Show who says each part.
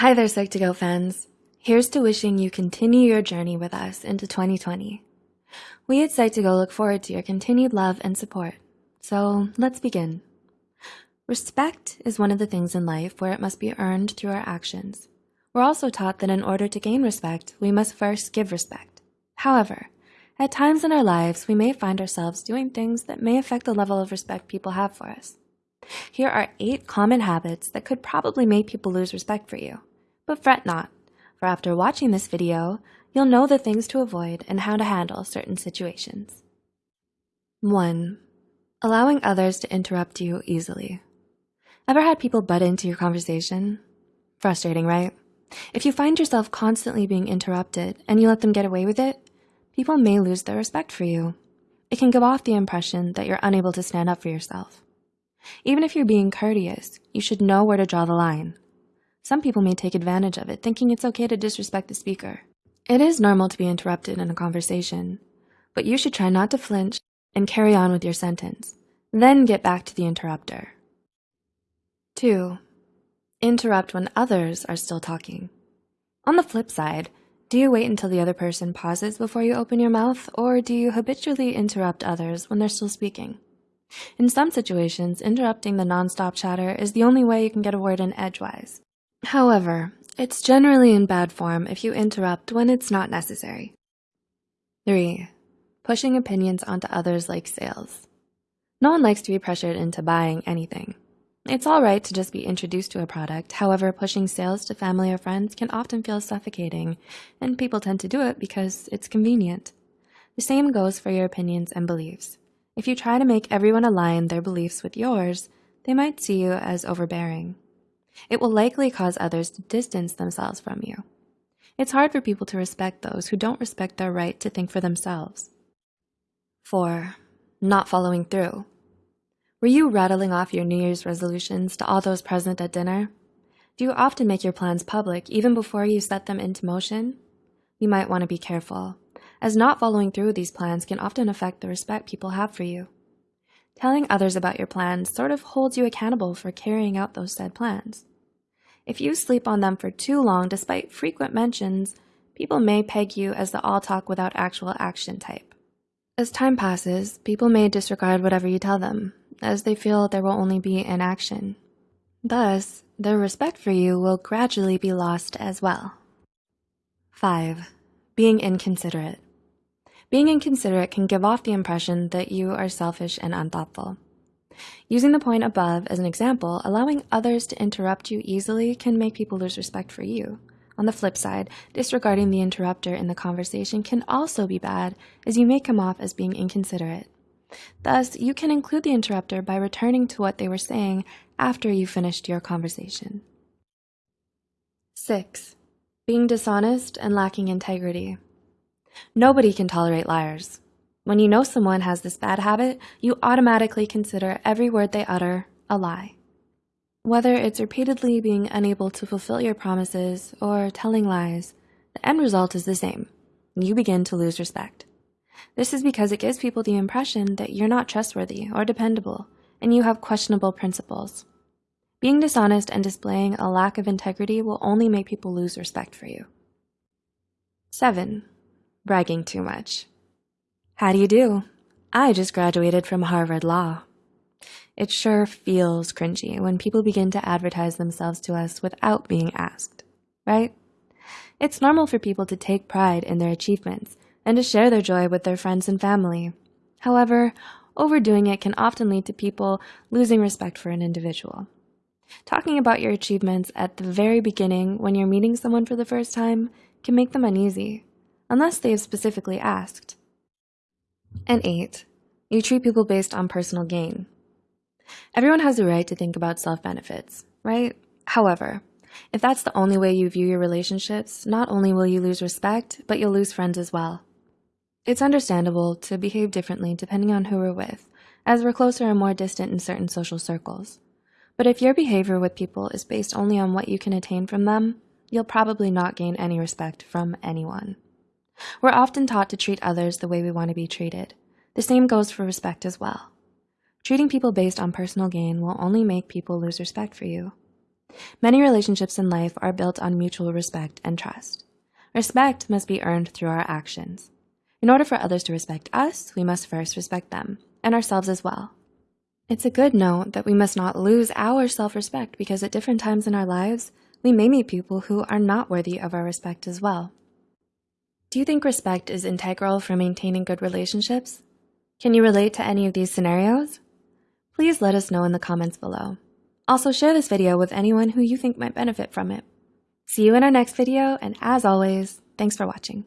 Speaker 1: Hi there, Psych2Go fans. Here's to wishing you continue your journey with us into 2020. We at Psych2Go look forward to your continued love and support. So let's begin. Respect is one of the things in life where it must be earned through our actions. We're also taught that in order to gain respect, we must first give respect. However, at times in our lives, we may find ourselves doing things that may affect the level of respect people have for us. Here are eight common habits that could probably make people lose respect for you. But fret not, for after watching this video, you'll know the things to avoid and how to handle certain situations. 1. Allowing others to interrupt you easily. Ever had people butt into your conversation? Frustrating, right? If you find yourself constantly being interrupted and you let them get away with it, people may lose their respect for you. It can give off the impression that you're unable to stand up for yourself. Even if you're being courteous, you should know where to draw the line. Some people may take advantage of it, thinking it's okay to disrespect the speaker. It is normal to be interrupted in a conversation, but you should try not to flinch and carry on with your sentence, then get back to the interrupter. 2. Interrupt when others are still talking. On the flip side, do you wait until the other person pauses before you open your mouth, or do you habitually interrupt others when they're still speaking? In some situations, interrupting the nonstop chatter is the only way you can get a word in edgewise. However, it's generally in bad form if you interrupt when it's not necessary. 3. Pushing opinions onto others like sales. No one likes to be pressured into buying anything. It's all right to just be introduced to a product. However, pushing sales to family or friends can often feel suffocating, and people tend to do it because it's convenient. The same goes for your opinions and beliefs. If you try to make everyone align their beliefs with yours, they might see you as overbearing. It will likely cause others to distance themselves from you. It's hard for people to respect those who don't respect their right to think for themselves. 4. Not following through. Were you rattling off your New Year's resolutions to all those present at dinner? Do you often make your plans public even before you set them into motion? You might want to be careful, as not following through with these plans can often affect the respect people have for you. Telling others about your plans sort of holds you accountable for carrying out those said plans. If you sleep on them for too long despite frequent mentions, people may peg you as the all talk without actual action type. As time passes, people may disregard whatever you tell them, as they feel there will only be inaction. Thus, their respect for you will gradually be lost as well. 5. Being inconsiderate. Being inconsiderate can give off the impression that you are selfish and unthoughtful. Using the point above as an example, allowing others to interrupt you easily can make people lose respect for you. On the flip side, disregarding the interrupter in the conversation can also be bad as you may come off as being inconsiderate. Thus, you can include the interrupter by returning to what they were saying after you finished your conversation. 6. Being dishonest and lacking integrity. Nobody can tolerate liars. When you know someone has this bad habit, you automatically consider every word they utter a lie. Whether it's repeatedly being unable to fulfill your promises or telling lies, the end result is the same. You begin to lose respect. This is because it gives people the impression that you're not trustworthy or dependable, and you have questionable principles. Being dishonest and displaying a lack of integrity will only make people lose respect for you. 7. Bragging too much. How do you do? I just graduated from Harvard Law. It sure feels cringy when people begin to advertise themselves to us without being asked, right? It's normal for people to take pride in their achievements and to share their joy with their friends and family. However, overdoing it can often lead to people losing respect for an individual. Talking about your achievements at the very beginning when you're meeting someone for the first time can make them uneasy, unless they have specifically asked. And eight, you treat people based on personal gain. Everyone has the right to think about self-benefits, right? However, if that's the only way you view your relationships, not only will you lose respect, but you'll lose friends as well. It's understandable to behave differently depending on who we're with, as we're closer and more distant in certain social circles. But if your behavior with people is based only on what you can attain from them, you'll probably not gain any respect from anyone. We're often taught to treat others the way we want to be treated. The same goes for respect as well. Treating people based on personal gain will only make people lose respect for you. Many relationships in life are built on mutual respect and trust. Respect must be earned through our actions. In order for others to respect us, we must first respect them and ourselves as well. It's a good note that we must not lose our self-respect because at different times in our lives, we may meet people who are not worthy of our respect as well. Do you think respect is integral for maintaining good relationships? Can you relate to any of these scenarios? Please let us know in the comments below. Also share this video with anyone who you think might benefit from it. See you in our next video, and as always, thanks for watching.